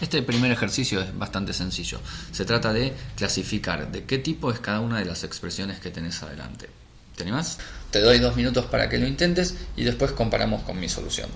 Este primer ejercicio es bastante sencillo. Se trata de clasificar de qué tipo es cada una de las expresiones que tenés adelante. ¿Te animás? Te doy dos minutos para que lo intentes y después comparamos con mi solución.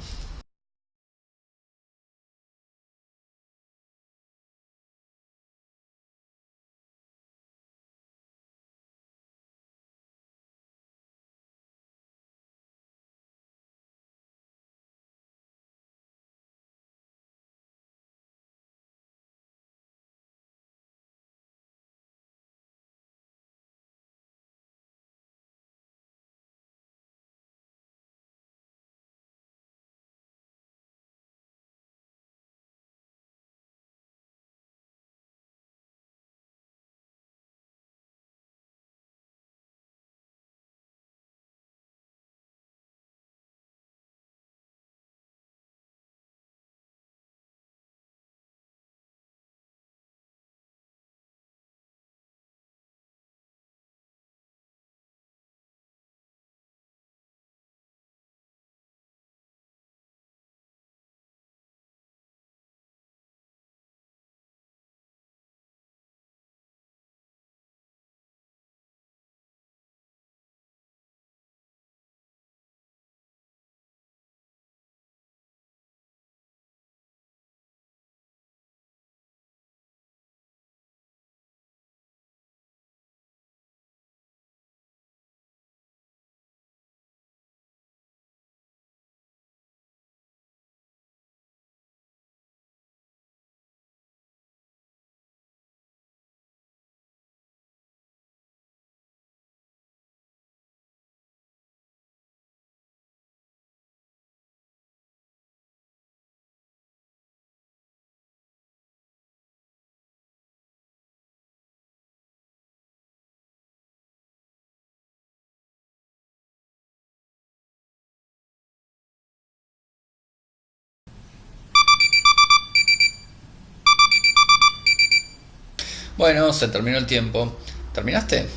Bueno, se terminó el tiempo. ¿Terminaste?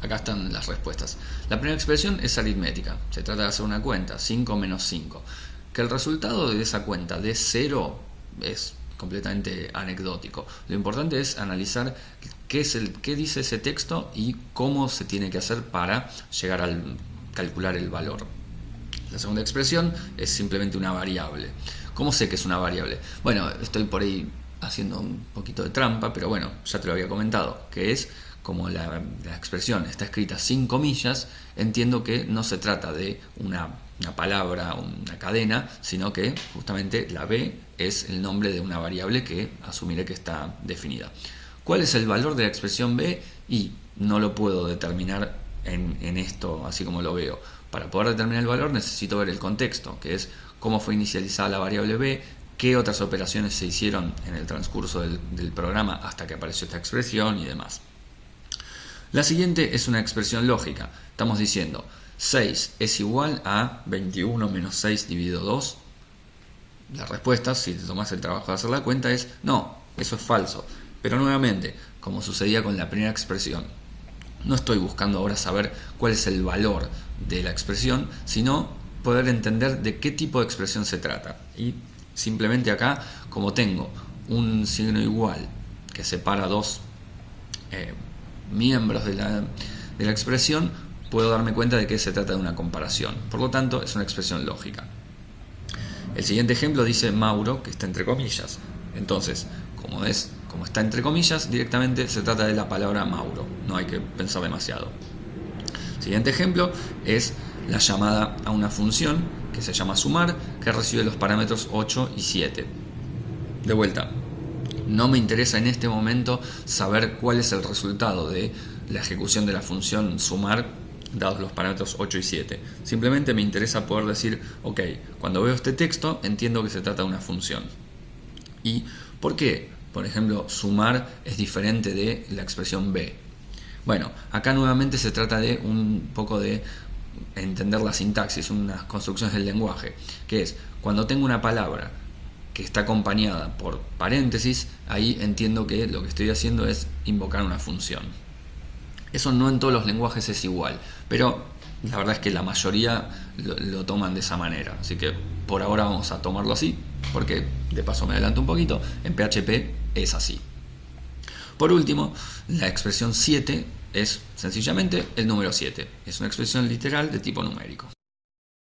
Acá están las respuestas. La primera expresión es aritmética. Se trata de hacer una cuenta, 5 menos 5. Que el resultado de esa cuenta de 0 es completamente anecdótico. Lo importante es analizar qué, es el, qué dice ese texto y cómo se tiene que hacer para llegar a calcular el valor. La segunda expresión es simplemente una variable. ¿Cómo sé que es una variable? Bueno, estoy por ahí haciendo un poquito de trampa, pero bueno, ya te lo había comentado, que es como la, expresión está escrita sin comillas, entiendo que no se trata de una, palabra, una cadena, sino que justamente la B es el nombre de una variable que asumiré que está definida. ¿Cuál es el valor de la expresión B? Y no lo puedo determinar en, en esto así como lo veo. Para poder determinar el valor necesito ver el contexto, que es cómo fue inicializada la variable B, qué otras operaciones se hicieron en el transcurso del, programa hasta que apareció esta expresión y demás. La siguiente es una expresión lógica. Estamos diciendo 6 es igual a 21 menos 6 dividido 2. La respuesta, si te tomas el trabajo de hacer la cuenta, es no, eso es falso. Pero nuevamente, como sucedía con la primera expresión, no estoy buscando ahora saber cuál es el valor de la expresión, sino poder entender de qué tipo de expresión se trata. Y Simplemente acá, como tengo un signo igual que separa dos eh, miembros de la, de la expresión, puedo darme cuenta de que se trata de una comparación. Por lo tanto, es una expresión lógica. El siguiente ejemplo dice Mauro, que está entre comillas. Entonces, como, es, como está entre comillas, directamente se trata de la palabra Mauro. No hay que pensar demasiado. El siguiente ejemplo es la llamada a una función que se llama sumar, que recibe los parámetros 8 y 7. De vuelta, no me interesa en este momento saber cuál es el resultado de la ejecución de la función sumar dados los parámetros 8 y 7. Simplemente me interesa poder decir, ok, cuando veo este texto entiendo que se trata de una función. ¿Y por qué? Por ejemplo, sumar es diferente de la expresión b. Bueno, acá nuevamente se trata de un poco de entender la sintaxis, unas construcciones del lenguaje, que es cuando tengo una palabra que está acompañada por paréntesis, ahí entiendo que lo que estoy haciendo es invocar una función. Eso no en todos los lenguajes es igual, pero la verdad es que la mayoría lo, toman de esa manera, así que por ahora vamos a tomarlo así, porque de paso me adelanto un poquito, en PHP es así. Por último, la expresión 7 es sencillamente el número 7. Es una expresión literal de tipo numérico.